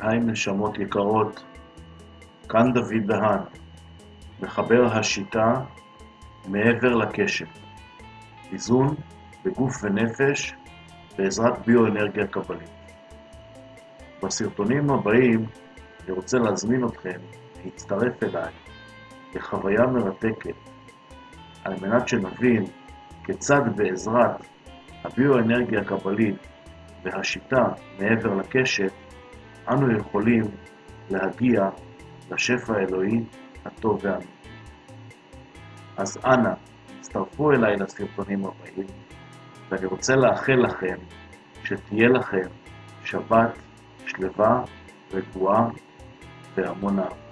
היי נשמות יקרות, כאן דוד דהן, מחבר השיטה מעבר לקשת, איזון בגוף ונפש בעזרת ביואנרגיה קבלית. בסרטונים הבאים אני רוצה להזמין אתכם להצטרף אליי לחוויה מרתקת על מנת שנבין כיצד בעזרת הביואנרגיה הקבלית והשיטה מעבר לקשת אנו יכולים להגיע לשפע האלוהי הטוב והאמיתי. אז אנא, הצטרפו אליי לסרטונים הבאים, ואני רוצה לאחל לכם שתהיה לכם שבת שלווה, רגועה והמון אהבה.